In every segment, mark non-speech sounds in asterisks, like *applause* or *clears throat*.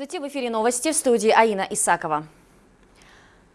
Здравствуйте, в эфире новости в студии Аина Исакова.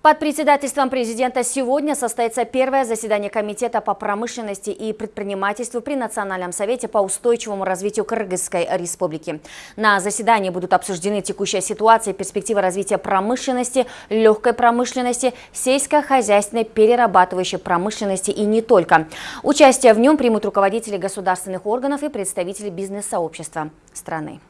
Под председательством президента сегодня состоится первое заседание Комитета по промышленности и предпринимательству при Национальном совете по устойчивому развитию Кыргызской республики. На заседании будут обсуждены текущая ситуация и перспективы развития промышленности, легкой промышленности, сельскохозяйственной, перерабатывающей промышленности и не только. Участие в нем примут руководители государственных органов и представители бизнес-сообщества страны.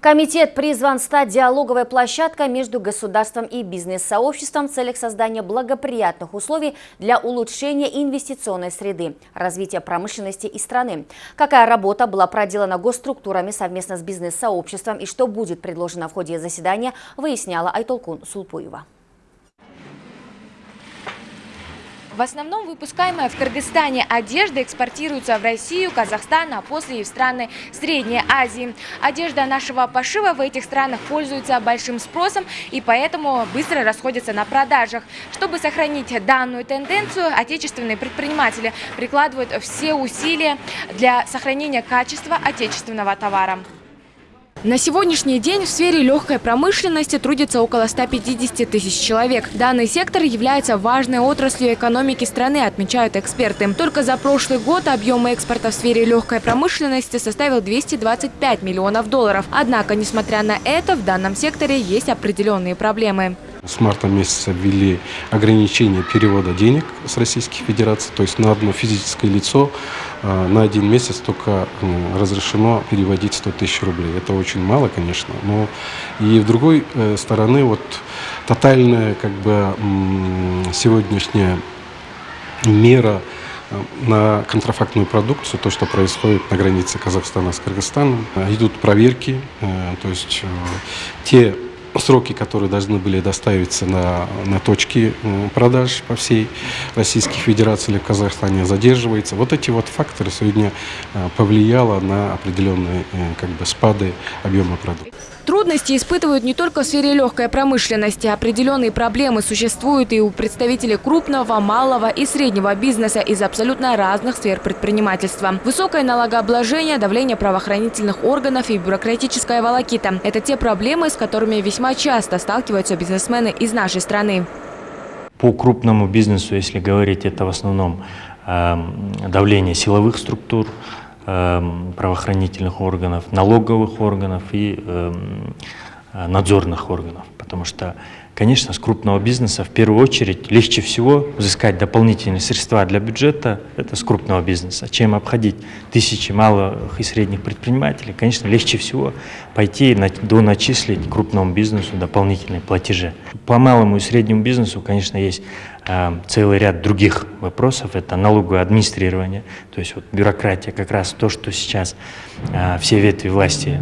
Комитет призван стать диалоговой площадкой между государством и бизнес-сообществом в целях создания благоприятных условий для улучшения инвестиционной среды, развития промышленности и страны. Какая работа была проделана госструктурами совместно с бизнес-сообществом и что будет предложено в ходе заседания, выясняла Айтолкун Сулпуева. В основном выпускаемая в Кыргызстане одежда экспортируется в Россию, Казахстан, а после и в страны Средней Азии. Одежда нашего пошива в этих странах пользуется большим спросом и поэтому быстро расходится на продажах. Чтобы сохранить данную тенденцию, отечественные предприниматели прикладывают все усилия для сохранения качества отечественного товара. На сегодняшний день в сфере легкой промышленности трудится около 150 тысяч человек. Данный сектор является важной отраслью экономики страны, отмечают эксперты. Только за прошлый год объем экспорта в сфере легкой промышленности составил 225 миллионов долларов. Однако, несмотря на это, в данном секторе есть определенные проблемы. С марта месяца ввели ограничение перевода денег с Российской Федерации, то есть на одно физическое лицо э, на один месяц только разрешено переводить 100 тысяч рублей. Это очень мало, конечно, но и в другой э, стороны вот тотальная как бы сегодняшняя мера э, на контрафактную продукцию, то, что происходит на границе Казахстана с Кыргызстаном. Идут проверки, то есть те сроки, которые должны были доставиться на, на точки продаж по всей Российской Федерации или в Казахстане, задерживается. Вот эти вот факторы сегодня э, повлияло на определенные э, как бы, спады объема продуктов. Трудности испытывают не только в сфере легкой промышленности. Определенные проблемы существуют и у представителей крупного, малого и среднего бизнеса из абсолютно разных сфер предпринимательства. Высокое налогообложение, давление правоохранительных органов и бюрократическая волокита – это те проблемы, с которыми весьма часто сталкиваются бизнесмены из нашей страны. По крупному бизнесу, если говорить, это в основном э, давление силовых структур, Эм, правоохранительных органов, налоговых органов и эм, э, надзорных органов. Потому что, конечно, с крупного бизнеса в первую очередь легче всего взыскать дополнительные средства для бюджета, это с крупного бизнеса, чем обходить тысячи малых и средних предпринимателей. Конечно, легче всего пойти и доначислить крупному бизнесу дополнительные платежи. По малому и среднему бизнесу, конечно, есть целый ряд других вопросов. Это налоговое администрирование, то есть вот бюрократия, как раз то, что сейчас э, все ветви власти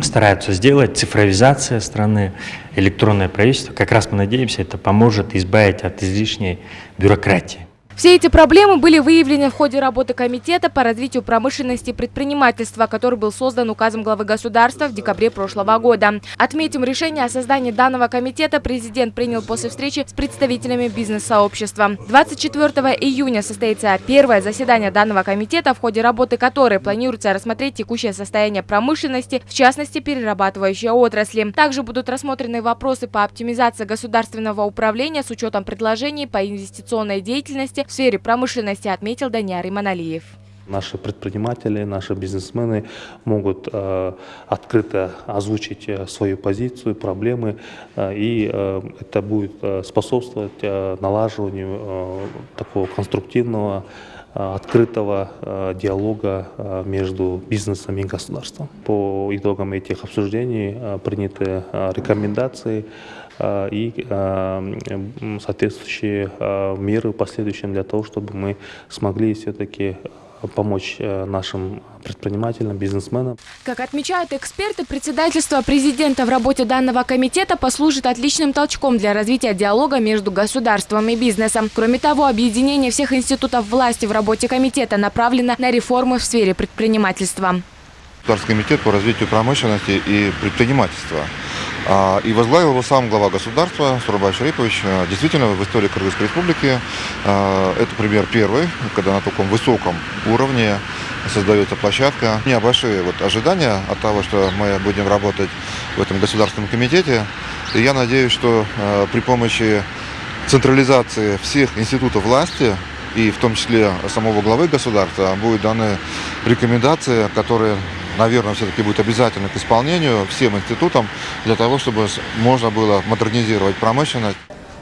стараются сделать, цифровизация страны, электронное правительство. Как раз мы надеемся, это поможет избавить от излишней бюрократии. Все эти проблемы были выявлены в ходе работы Комитета по развитию промышленности и предпринимательства, который был создан указом главы государства в декабре прошлого года. Отметим, решение о создании данного комитета президент принял после встречи с представителями бизнес-сообщества. 24 июня состоится первое заседание данного комитета, в ходе работы которой планируется рассмотреть текущее состояние промышленности, в частности перерабатывающей отрасли. Также будут рассмотрены вопросы по оптимизации государственного управления с учетом предложений по инвестиционной деятельности, в сфере промышленности, отметил Даниар Иманалиев. Наши предприниматели, наши бизнесмены могут э, открыто озвучить э, свою позицию, проблемы, э, и э, это будет э, способствовать э, налаживанию э, такого конструктивного, э, открытого диалога между бизнесом и государством. По итогам этих обсуждений приняты рекомендации и э, соответствующие э, меры в последующем для того, чтобы мы смогли все-таки помочь нашим предпринимателям, бизнесменам. Как отмечают эксперты, председательство президента в работе данного комитета послужит отличным толчком для развития диалога между государством и бизнесом. Кроме того, объединение всех институтов власти в работе комитета направлено на реформы в сфере предпринимательства. Государственный комитет по развитию промышленности и предпринимательства. А, и возглавил его сам глава государства Сурабай Шарипович. А, действительно, в истории Кыргызской республики а, это пример первый, когда на таком высоком уровне создается площадка. У меня большие вот ожидания от того, что мы будем работать в этом государственном комитете. И я надеюсь, что э, при помощи централизации всех институтов власти и в том числе самого главы государства будут даны рекомендации, которые, наверное, все-таки будут обязательны к исполнению всем институтам для того, чтобы можно было модернизировать промышленность.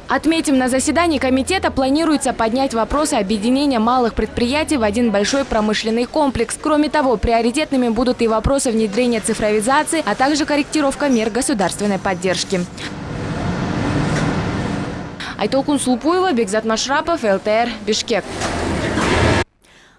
Отметим, на заседании комитета планируется поднять вопросы объединения малых предприятий в один большой промышленный комплекс. Кроме того, приоритетными будут и вопросы внедрения цифровизации, а также корректировка мер государственной поддержки. Айтолкун Сулпуева, Бекзат Машрапов, ЛТР, Бишкек.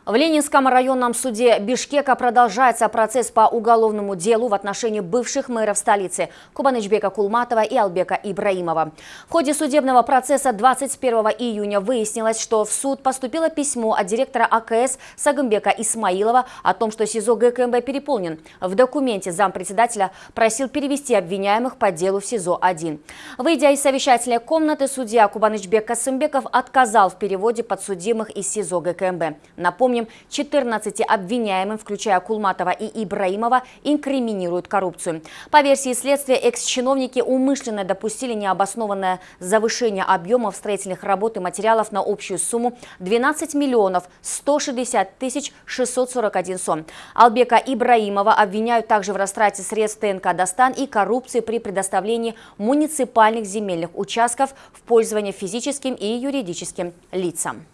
В Ленинском районном суде Бишкека продолжается процесс по уголовному делу в отношении бывших мэров столицы Кубанычбека Кулматова и Албека Ибраимова. В ходе судебного процесса 21 июня выяснилось, что в суд поступило письмо от директора АКС Сагымбека Исмаилова о том, что СИЗО ГКМБ переполнен. В документе зампредседателя просил перевести обвиняемых по делу в СИЗО-1. Выйдя из совещательной комнаты, судья Кубанычбек Касымбеков отказал в переводе подсудимых из СИЗО ГКМБ. Напомню, Напомним, 14 обвиняемым, включая Кулматова и Ибраимова, инкриминируют коррупцию. По версии следствия, экс-чиновники умышленно допустили необоснованное завышение объемов строительных работ и материалов на общую сумму 12 миллионов 160 тысяч 641 сом. Албека Ибраимова обвиняют также в растрате средств ТНК «Достан» и коррупции при предоставлении муниципальных земельных участков в пользование физическим и юридическим лицам.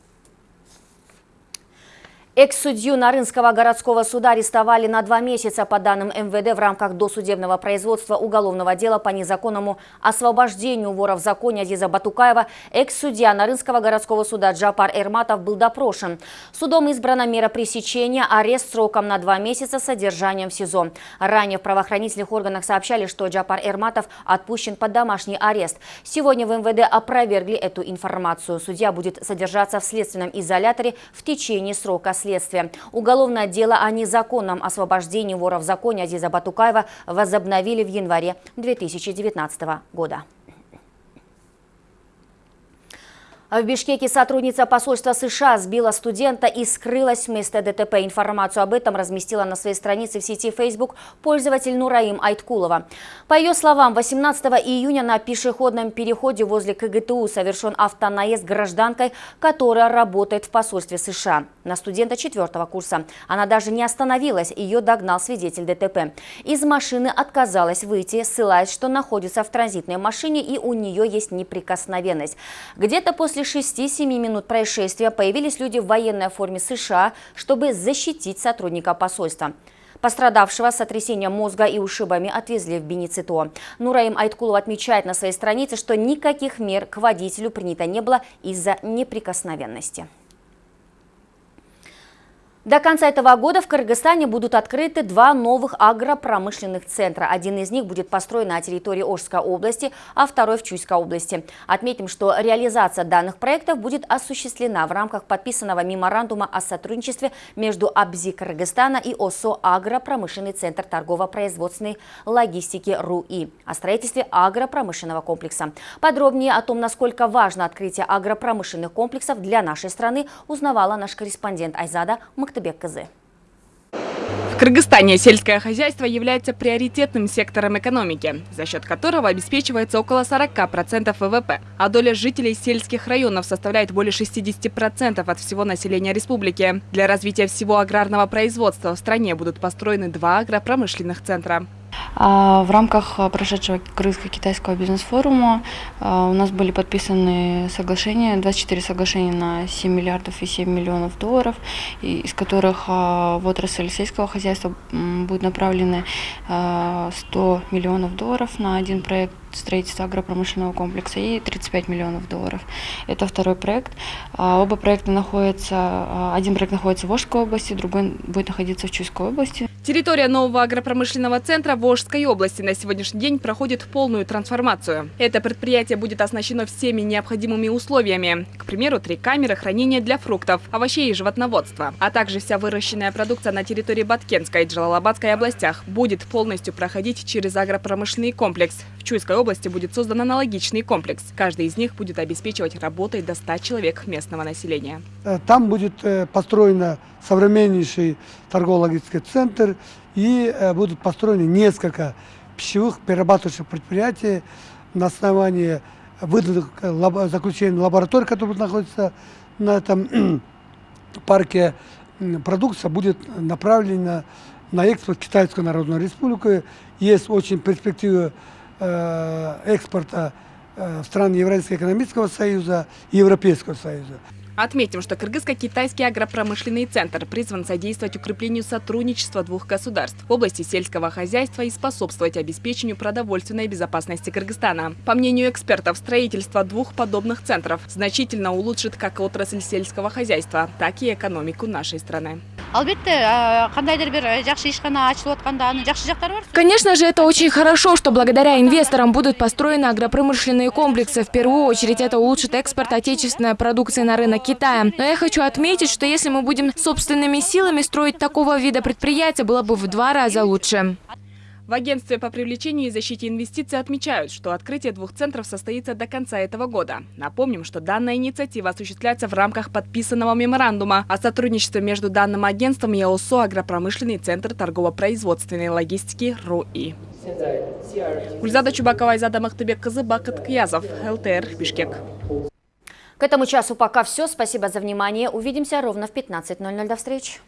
Экс-судью Нарынского городского суда арестовали на два месяца по данным МВД в рамках досудебного производства уголовного дела по незаконному освобождению вора в законе Азиза Батукаева. Экс-судья Нарынского городского суда Джапар Эрматов был допрошен. Судом избрана мера пресечения, арест сроком на два месяца с содержанием в СИЗО. Ранее в правоохранительных органах сообщали, что Джапар Эрматов отпущен под домашний арест. Сегодня в МВД опровергли эту информацию. Судья будет содержаться в следственном изоляторе в течение срока следствия следствия. Уголовное дело о незаконном освобождении вора в законе Азиза Батукаева возобновили в январе 2019 года. В Бишкеке сотрудница посольства США сбила студента и скрылась вместо ДТП. Информацию об этом разместила на своей странице в сети Facebook пользователь Нураим Айткулова. По ее словам, 18 июня на пешеходном переходе возле КГТУ совершен автонаезд гражданкой, которая работает в посольстве США. На студента четвертого курса. Она даже не остановилась, ее догнал свидетель ДТП. Из машины отказалась выйти, ссылаясь, что находится в транзитной машине и у нее есть неприкосновенность. Где-то после После 6-7 минут происшествия появились люди в военной форме США, чтобы защитить сотрудника посольства. Пострадавшего с сотрясением мозга и ушибами отвезли в Беницито. Нураим Айткулов отмечает на своей странице, что никаких мер к водителю принято не было из-за неприкосновенности. До конца этого года в Кыргызстане будут открыты два новых агропромышленных центра. Один из них будет построен на территории Ожской области, а второй в Чуйской области. Отметим, что реализация данных проектов будет осуществлена в рамках подписанного меморандума о сотрудничестве между АБЗИ Кыргызстана и ОСО «Агропромышленный центр торгово-производственной логистики РУИ» о строительстве агропромышленного комплекса. Подробнее о том, насколько важно открытие агропромышленных комплексов для нашей страны, узнавала наш корреспондент Айзада Мактаб. Мактыбек кызы. В Кыргызстане сельское хозяйство является приоритетным сектором экономики, за счет которого обеспечивается около 40% ВВП, а доля жителей сельских районов составляет более 60% от всего населения республики. Для развития всего аграрного производства в стране будут построены два агропромышленных центра. А, в рамках а, прошедшего крымско-китайского бизнес-форума а, у нас были подписаны соглашения, 24 соглашения на 7 миллиардов и 7 миллионов долларов, из которых в отрасль сельского хозяйства будут направлены 100 миллионов долларов на один проект строительства агропромышленного комплекса и 35 миллионов долларов. Это второй проект. Оба проекта находятся, один проект находится в Волжской области, другой будет находиться в Чуйской области. Территория нового агропромышленного центра Волжской области на сегодняшний день проходит полную трансформацию. Это предприятие будет оснащено всеми необходимыми условиями. К примеру, три камеры хранения для фруктов, овощей и животноводства, а также вся выращенная продукция на территории Баткенской и Джалалабадской областях будет полностью проходить через агропромышленный комплекс. В Чуйской области будет создан аналогичный комплекс. Каждый из них будет обеспечивать работой до 100 человек местного населения. Э, там будет э, построена современнейший торгово-логистический центр и э, будут построены несколько пищевых перерабатывающих предприятий на основании выданных э, заключений лабораторий, которые находятся на этом *clears throat* парке. Продукция будет направлена на экспорт в Китайскую Народную Республику. Есть очень перспективы э, экспорта в страны Евразийского экономического союза и Европейского союза. Отметим, что Кыргызско-Китайский агропромышленный центр призван содействовать укреплению сотрудничества двух государств в области сельского хозяйства и способствовать обеспечению продовольственной безопасности Кыргызстана. По мнению экспертов, строительство двух подобных центров значительно улучшит как отрасль сельского хозяйства, так и экономику нашей страны. Конечно же, это очень хорошо, что благодаря инвесторам будут построены агропромышленные комплексы. В первую очередь это улучшит экспорт отечественной продукции на рынок Китая. Но я хочу отметить, что если мы будем собственными силами строить такого вида предприятия, было бы в два раза лучше. В агентстве по привлечению и защите инвестиций отмечают, что открытие двух центров состоится до конца этого года. Напомним, что данная инициатива осуществляется в рамках подписанного меморандума о сотрудничестве между данным агентством и ОСО «Агропромышленный центр торгово-производственной логистики РУИ». Гульзада Чубакова, Айзада Махтыбек, Кызы, Бакыт Кьязов, ЛТР, Бишкек. К этому часу пока все. Спасибо за внимание. Увидимся ровно в 15.00. До встречи.